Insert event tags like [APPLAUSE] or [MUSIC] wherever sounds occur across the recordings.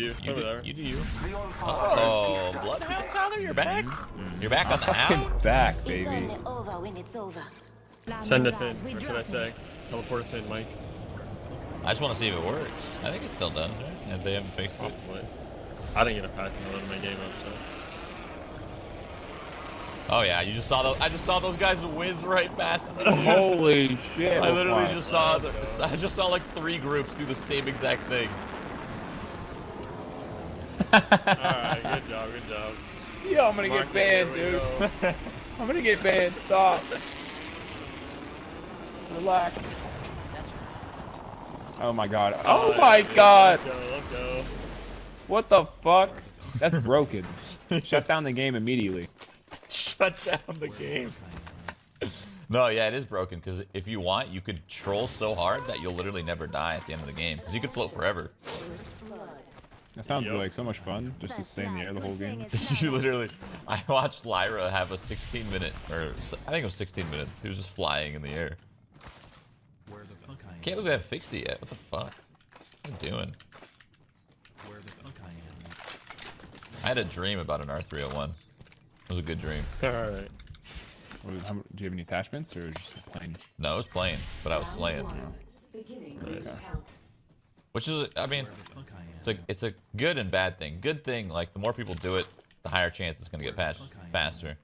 you. You Over do, there. you do you. Oh, oh, Bloodhound Tyler, you're back? Mm-hmm. You're back on the hound? back, It's baby. Only over when it's over. Send us in. What should I say? Teleport us in, Mike. I just want to see if it works. I think it still does, right? And they haven't fixed it. Probably. I didn't get a patch in one of my game up, so. Oh yeah, you just saw those. I just saw those guys whiz right past me. [LAUGHS] Holy shit. I literally Fine. just saw. The, I just saw like three groups do the same exact thing. Alright, good job, good job. Yo, I'm gonna Mark get banned, dude. go. [LAUGHS] I'm gonna get banned. Stop. [LAUGHS] Relax. Oh my god. Oh Uh, my yeah, god. Let's go, let's go. What the fuck? That's broken. [LAUGHS] Shut down the game immediately. Shut down the game. [LAUGHS] No, yeah, it is broken because if you want, you could troll so hard that you'll literally never die at the end of the game because you could float forever. That sounds Yup. like so much fun. Just to stay in the air the whole game. [LAUGHS] you literally, I watched Lyra have a 16 minute, or s- I think it was 16 minutes. He was just flying in the air. Where the fuck I am? Can't believe they haven't fixed it yet. What the fuck? What are you doing? Where the fuck I am? I had a dream about an R301. It was a good dream. [LAUGHS] Alright. Was- how- do you have any attachments or just plain? No, it was playing, but I was slaying. Nice. Which is, I mean, Where the fuck I am? it's a, it's a good and bad thing. Good thing, like, the more people do it, the higher chance it's going to get patched faster.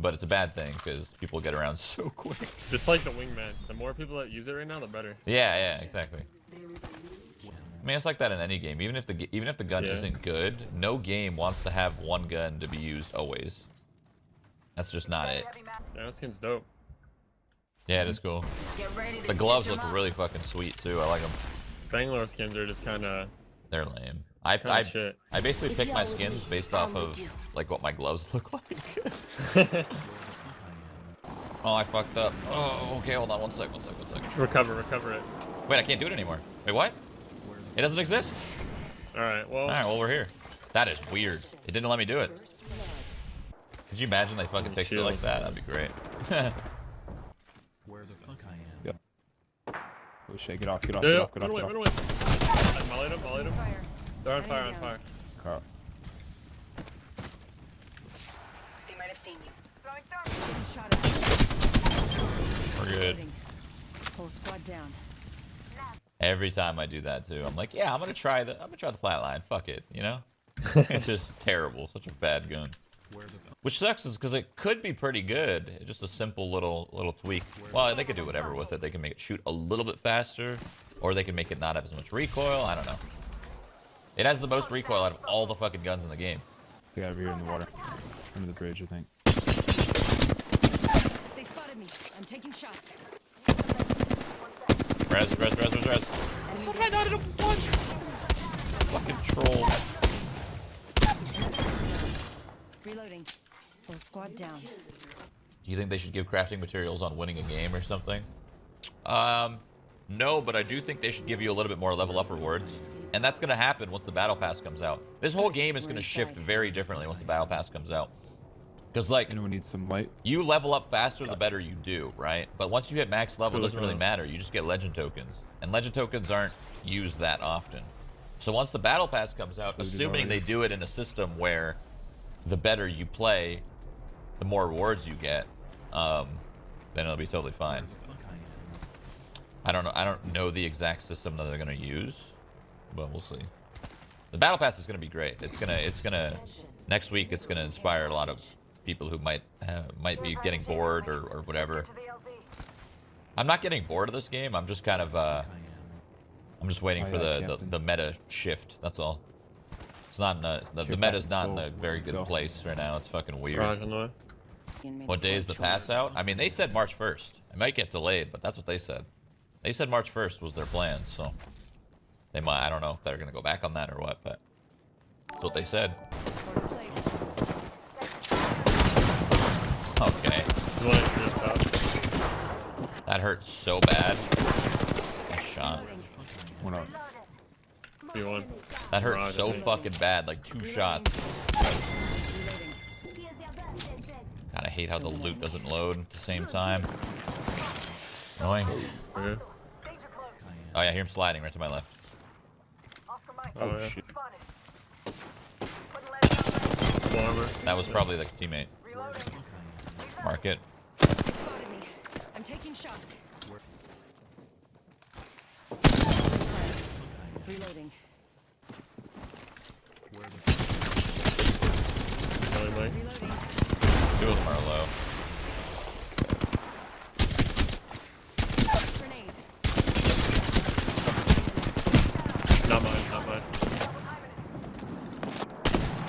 But it's a bad thing because people get around [LAUGHS] so quick. Just like the wingman. The more people that use it right now, the better. Yeah, yeah, exactly. I mean, it's like that in any game. Even if the even if the gun Yeah. isn't good, no game wants to have one gun to be used always. That's just not it. Yeah, that skin's dope. Yeah, it is cool. The gloves look really fucking sweet too. I like them. Bangalore skins are just kind of They're lame. I kind I. I basically pick my skins based off of like what my gloves [LAUGHS] look like. [LAUGHS] oh, I fucked up. Oh, okay. Hold on one sec. One sec. One sec. recover, recover it. Wait, I can't do it anymore. Wait, what? It doesn't exist. Alright, well. All right, well we're here. That is weird. It didn't let me do it. Could you imagine they fucking fixed it like that? That'd be great. Where the fuck I am? Yep. Oh, shit, get off, get off, Yeah, get yeah, off, get run off, away, get run off. away. I mollied him, mollied him. They're on fire, on fire. Carl. They might have seen you. we're good. Whole squad down. Every time I do that too, I'm like, yeah, I'm gonna try the, I'm gonna try the flatline. Fuck it, you know? [LAUGHS] it's just terrible. Such a bad gun. Where the fuck? Which sucks is because it could be pretty good. Just a simple little little tweak. Well, they could do whatever with it. They can make it shoot a little bit faster, or they can make it not have as much recoil. I don't know. It has the most recoil out of all the fucking guns in the game. It's the guy over here in the water. Under the bridge, I think. They spotted me. I'm taking shots. Res, res, res, res, res. How did I not hit him once? Fucking troll. Reloading. Whole squad down. Do you think they should give crafting materials on winning a game or something? Um, no, but I do think they should give you a little bit more level up rewards. And that's going to happen once the battle pass comes out. This whole game is going to shift very differently once the battle pass comes out. Because, like, Anyone need some light? you level up faster the better you do, right? But once you hit max level, it doesn't really matter. You just get legend tokens. And legend tokens aren't used that often. So once the battle pass comes out, So assuming they do it in a system where the better you play, the more rewards you get, um, then it'll be totally fine. Fuck I don't know. I don't know the exact system that they're gonna use, but we'll see. The battle pass is gonna be great. It's gonna. It's gonna. Next week, it's gonna inspire a lot of people who might uh, might be getting bored or, or whatever. I'm not getting bored of this game. I'm just kind of. Uh, I am. Just waiting Oh, for the, the the meta shift. That's all. It's not in a, the, the Sure, meta's not in a very good place right now. It's fucking weird. Garage on the way. What day is the pass out? I mean, they said March 1st. It might get delayed, but that's what they said. They said March 1st was their plan, so they might. I don't know if they're gonna go back on that or what, but that's what they said. Okay. There's one in this top. That hurt so bad. Nice shot. One up. B1. That hurt so fucking bad. Like two shots. God, I hate how the loot doesn't load at the same time. Annoying. Okay. Oh yeah, I hear him sliding right to my left. Oh, yeah. Oh, shit. Full. That was probably the teammate. Mark it. They spotted me. I'm taking shots. Reloading. Really, Mike. Reloading. Two of them are low. Grenade. Not mine, not mine.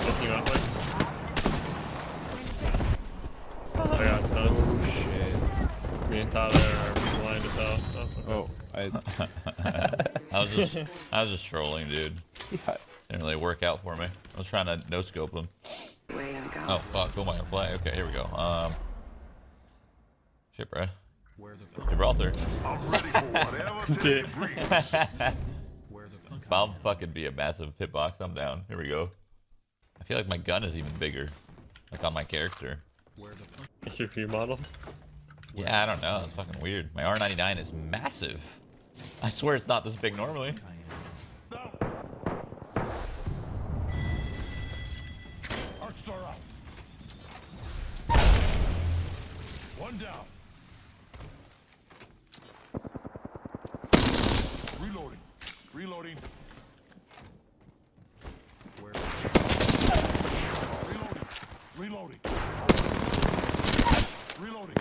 Looking you up, Mike. I got stunned. Oh shit. Me and Tyler are blind as hell. Oh, Oh, I. [LAUGHS] I was just, I was just trolling, dude. Yeah. Didn't really work out for me. I was trying to no scope them. Way to go. Oh fuck, who am I gonna play? Okay, here we go. Um, shit, bro. Where the fuck? Gibraltar. I'm ready for whatever today brings. [LAUGHS] Where the fuck? If I'll fucking be a massive hitbox, I'm down. Here we go. I feel like my gun is even bigger, like on my character. Where the fuck? It's your view model. Yeah, I don't know. It's fucking weird. My R99 is massive. I swear it's not this big normally. One down. Reloading. Reloading. Where? Reloading. Reloading. Reloading.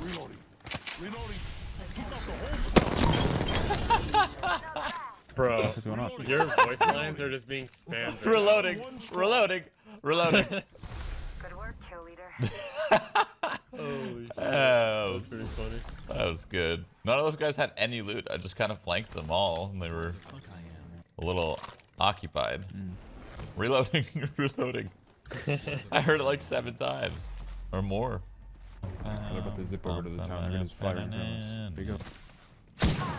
Reloading. Reloading. Took out the whole squad. Bro, What's going on? your voice lines are just being spammed. [LAUGHS] Reloading. Reloading. Reloading. [LAUGHS] Good work, kill leader. [LAUGHS] Holy shit. Oh, That's pretty funny. that was good. None of those guys had any loot. I just kind of flanked them all, and they were Fuck I am. a little occupied. Mm. Reloading. Reloading. I heard it like seven times or more. They're about to zip over to the town. They're gonna just fly right across. There you go.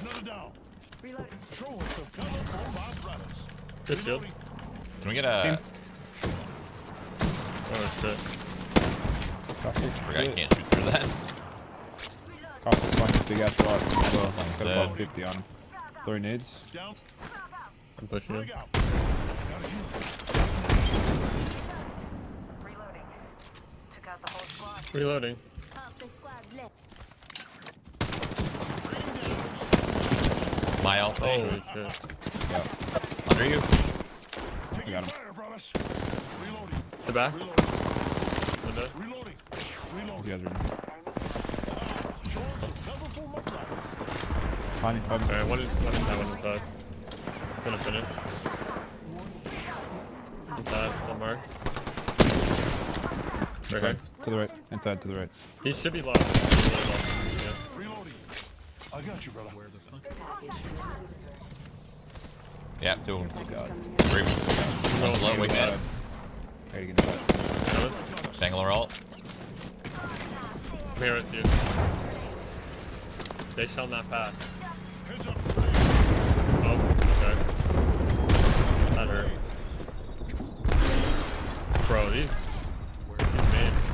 Another down. Reloading. Showing some cover for my brothers. Good shield. Can we get a? Team. Oh that's shit. Caustic. Forgot you Shit. can't shoot through that. Caustic's fine. Big ass shot. So, Sounds got about 50 on him. Throwing nades. I'm pushing him. out. Gotta use it. Reloading. Took out the whole squad. Reloading. My ult. Holy shit. Under you. Taking got him. fire. Reloading. The back. Reloading. Window. Reloading. You guys are inside. Showing some cover for my brothers. Fine. fine. Alright, one, is- one inside, one inside. It's gonna finish. Inside, one mark. Right here. Inside. To the right. Inside. To the right. He should be lost. He should be lost. Yeah. Reloading. I got you, brother. Where the fuck? Yeah, two of them. God. Three. One's low, wingman. How you gonna do that? Bangalore ult. I'm here with you. They shall not pass. Oh, okay. That hurt. Bro, these these names.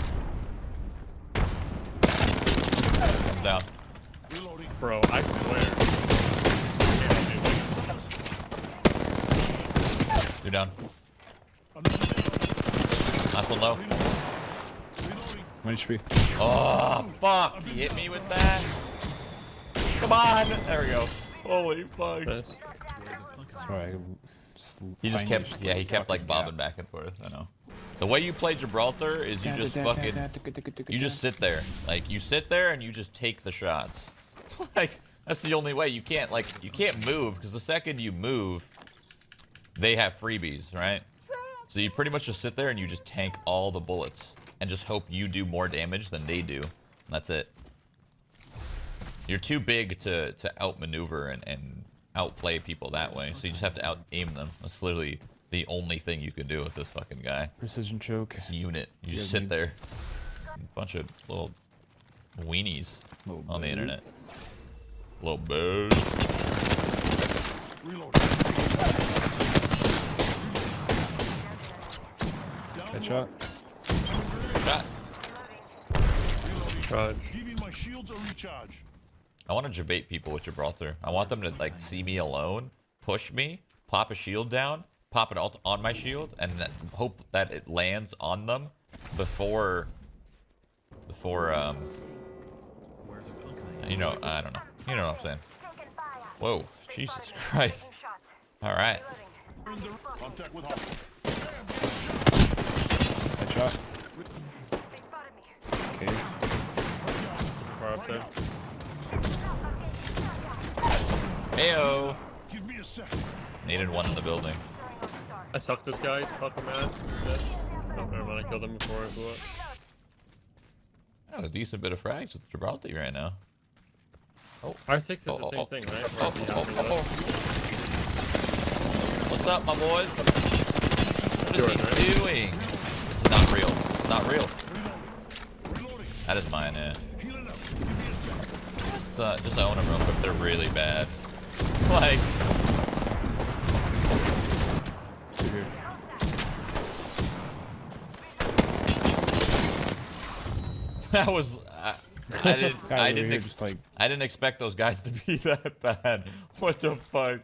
Comes down. Reloading. Bro, I swear. Can't do Two down. Another down. Last one low. One HP. Oh, fuck. He hit me with that. Come on. There we go. Holy fuck. this. Sorry. Just He just kept, it. yeah, he kept like bobbing zap. back and forth. I know. The way you play Gibraltar is you just fucking, you just sit there. Like you sit there and you just take the shots. [LAUGHS] like that's the only way. You can't like you can't move because the second you move, they have freebies, right? So you pretty much just sit there and you just tank all the bullets and just hope you do more damage than they do. That's it. You're too big to to outmaneuver and and outplay people that way. So you just have to out aim them. That's literally the only thing you can do with this fucking guy. Precision choke. Unit. You just sit dude. there. Bunch of little weenies Little on the internet. Little bird. Reload. Headshot. Shot. Charge. Giving my shields a recharge. I want to debate people with Gibraltar. I want them to like see me alone, push me, pop a shield down, pop it alt on my shield, and then hope that it lands on them before, before um, Where the fuck I am. you know, I don't know. You know what I'm saying? Whoa, Jesus Christ! Shots. All right, Reloading. Contact with hostile. Headshot. They spotted me. Okay. Far up there. heyo. Give me a sec. Needed one in the building. I sucked this guy. He's fucking mad. Dead. Oh, never mind. I killed him before it blew up. I have a decent bit of frags with Gibraltar right now. Oh. R6 is Oh, the oh, same oh. thing, right? Oh, Or is he oh, oh, oh. oh. What's up, my boys? What is Yours, is he doing? This is not real. It's not real. That is mine, yeah. Healing up. Give me a sec. Let's, uh, just own them real quick. They're really bad. [LAUGHS] Like, [LAUGHS] that was. I, I [LAUGHS] didn't. I didn't. Just like I didn't expect those guys to be that bad. What the fuck?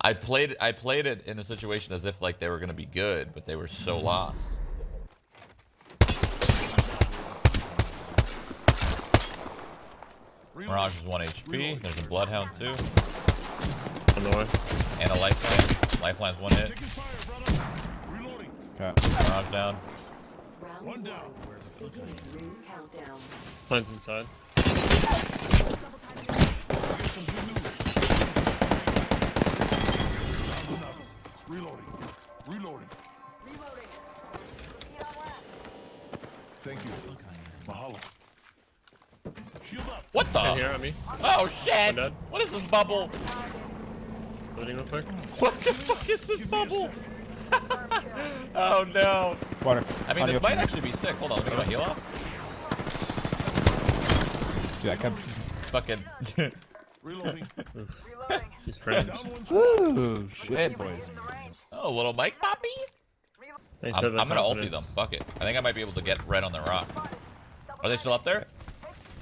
I played. I played it in a situation as if like they were gonna be good, but they were so lost. Mirage is one HP. There's a Bloodhound too, On the way. and a Lifeline. Lifeline's one hit. Taking fire, brother. Reloading. Mirage down. One down. Plan's inside. Get some good news. Down another. Reloading. Reloading. Thank you. Mahalo. Shield up. What In the? here on me. Oh shit! What is this bubble? Loading real quick. What the fuck is this bubble? [LAUGHS] oh no! water. I mean, Audio. this might actually be sick. Hold on, let me get my heal off. Dude, I kept. Fucking. [LAUGHS] Reloading. Reloading. He's friends. Down one. Woo! Shit, boys. In the range. oh, little Mike Poppy. I'm, I'm gonna ulti them. Fuck it. I think I might be able to get red on the rock. Are they still up there?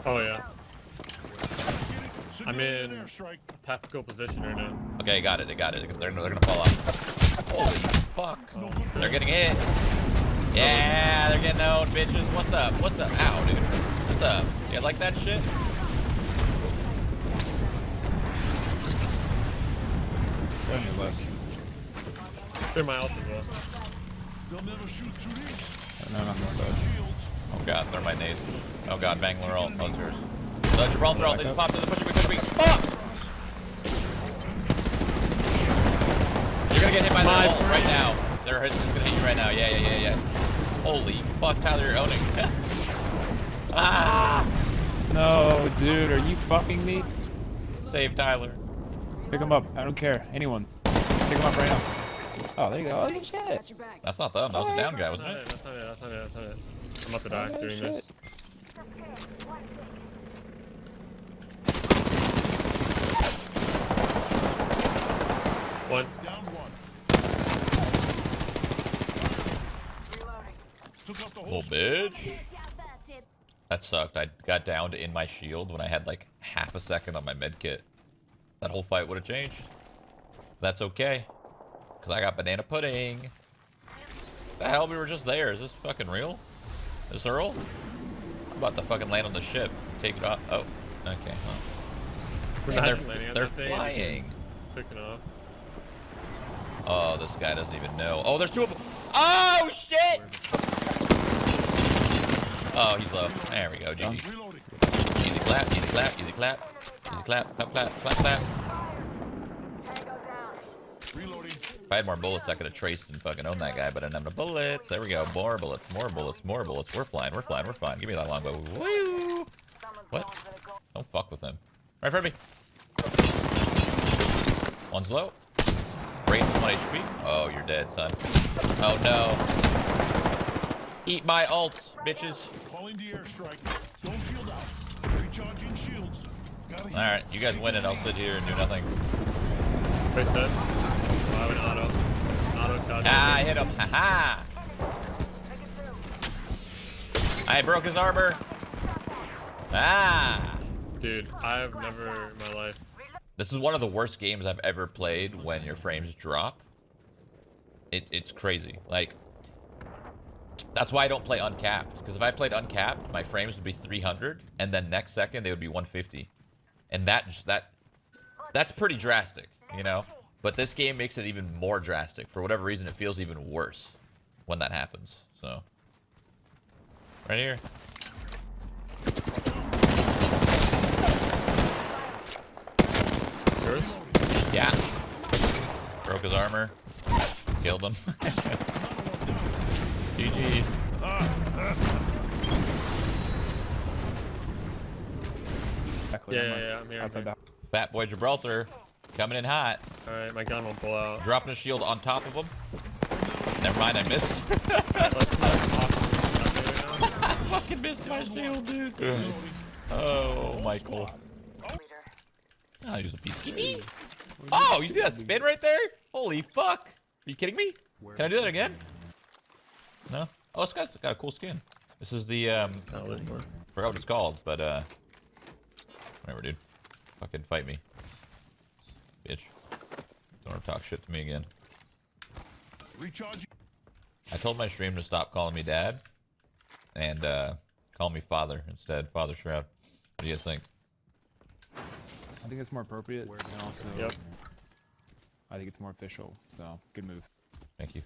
Oh yeah. I'm in- Tactical position right now. Okay, got it. I got it. They're, they're gonna fall off. Holy fuck. They're getting hit. Yeah, they're getting owned, bitches. What's up? What's up? Ow, dude. What's up? You like that shit? On your left. They're my ult as well. They'll never shoot through these. And then on this side. Shields. Oh god, they're my nades. Oh god, Bangalore ult. Oh, it's yours. Uh, Gibraltar ult. They just popped in. They're pushing me, pushing me. Fuck! You're gonna get hit by My their ult right now. They're it's gonna hit you right now. Yeah, yeah, yeah, yeah. Holy fuck, Tyler, you're owning. [LAUGHS] ah! No, dude, are you fucking me? Save Tyler. Pick him up. I don't care. Anyone. Pick him up right now. Oh, there you go. Oh, shit. Got your back. That's not them. That was a down guy, wasn't it? That's wasn't it, that's not it? I'm about to die Oh, doing shit. this. One. Down one. Reloading. Took out the whole Little bitch. That sucked. I got downed in my shield when I had like half a second on my med kit. That whole fight would have changed. That's okay. Because I got banana pudding. The hell? We were just there. Is this fucking real? Is this Earl? I'm about to fucking land on the ship. Take it off. Oh, okay. Well. We're And not they're, even they're that thing. flying. Taking off. Oh, this guy doesn't even know. Oh, there's two of them. Oh, shit! Oh, he's low. There we go. GG. Easy clap, easy clap, easy clap. Easy clap, clap, clap, clap, clap. Tango. Reloading. If I had more bullets, I could have traced and fucking owned that guy, but I didn't have no bullets. There we go. More bullets, more bullets, more bullets. We're flying, we're flying, we're flying. Give me that longbow. Woo! What? going for the goal. Don't fuck with him. Right in front of me. One's low. Raven's 1 HP. Oh, you're dead, son. Oh, no. Eat my ults, bitches. Calling the airstrike. Don't shield out. Recharging shields. Alright, you guys win it. I'll sit here and do nothing. Right there. Oh, I have auto. Auto dodge. Ah, I hit him. Haha. -ha. I broke his armor. Ah. Dude, I've never in my life. This is one of the worst games I've ever played when your frames drop. It, it's crazy. Like, that's why I don't play uncapped. Because if I played uncapped, my frames would be 300, and then next second they would be 150. And that that that's pretty drastic, you know. But this game makes it even more drastic. For whatever reason, it feels even worse when that happens. So, right here. Yours? Yeah. Broke his armor. Killed him. [LAUGHS] GG. Yeah, yeah, yeah, I'm here, I'm here. Fat boy Gibraltar coming in hot. Alright, my gun won't pull out. Dropping a shield on top of him. Never mind, I missed. [LAUGHS] Let's not talk about it right now. [LAUGHS] fucking missed my shield, dude. Oh, Michael. Oh, use a piece. Oh, you see that spin right there? Holy fuck. Are you kidding me? Can I do that again? No? Oh, this guy's got a cool skin. This is the, um, Not live more. forgot what it's called, but, uh, whatever, dude. Fucking fight me. Bitch. Don't ever talk shit to me again. Recharging. I told my stream to stop calling me dad and uh, call me father instead. Father Shroud. What do you guys think? I think it's more appropriate. And also, Yep. I think it's more official. So good move. Thank you.